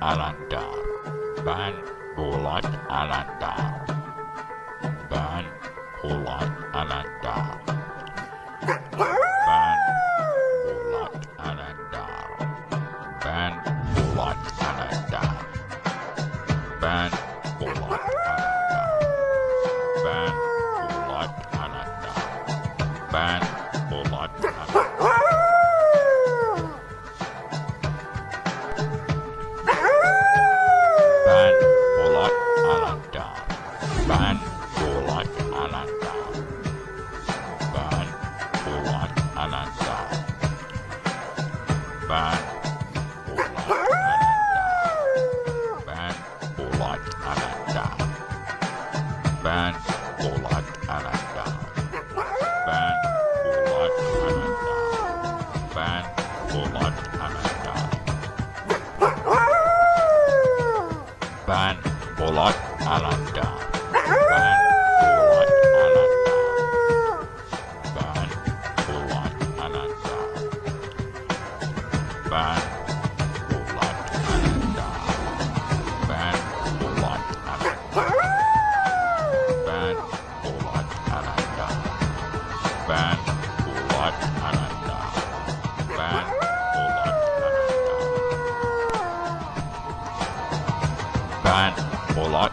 anahtar. ban, bulat anahtar. ban, bulat anahtar. Fine. More like.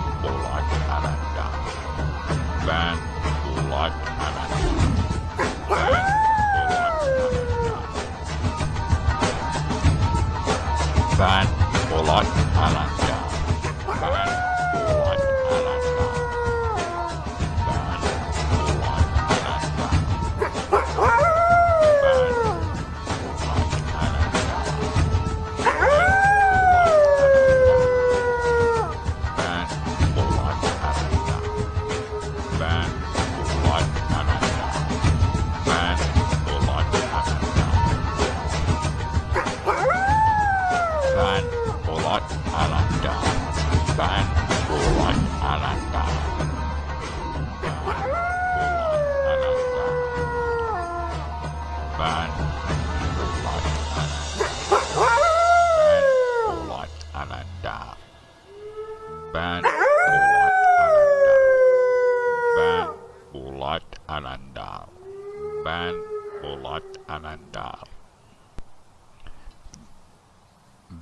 lot. I like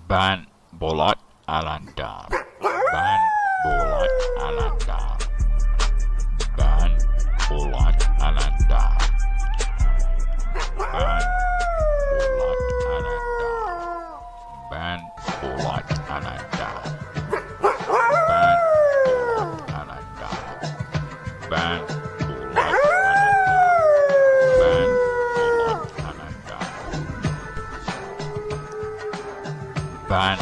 Ben Bolat Alandar olan ananda. Ben olan ananda. Ben olan ananda. Ben olan ananda. Ben ananda. Ben Ben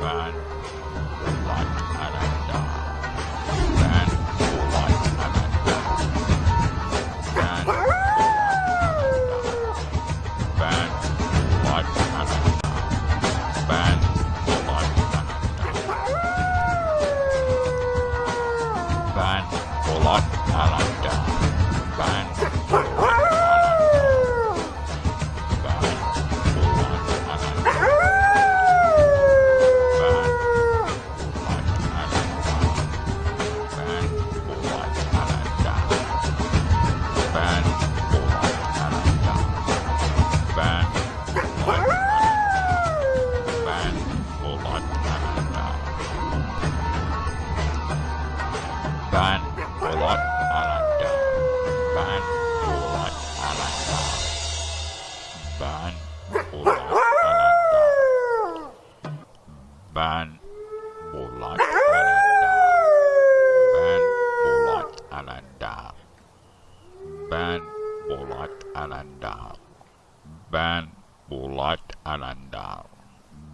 man. ban Polat Alanda. Ben Polat Alanda. Ban Polat Alanda. Ben Polat Alanda. Ben Polat Alanda. Ben Polat Alanda. Ben Polat Alanda.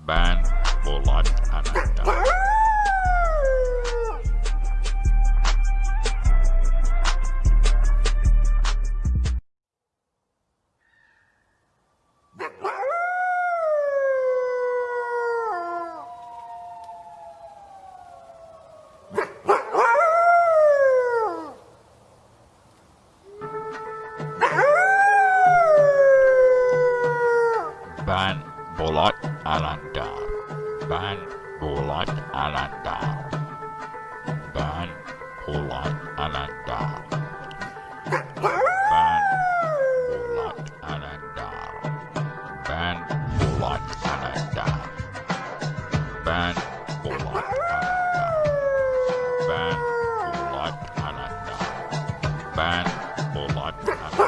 Ben Polat Alanda. bad or like bad.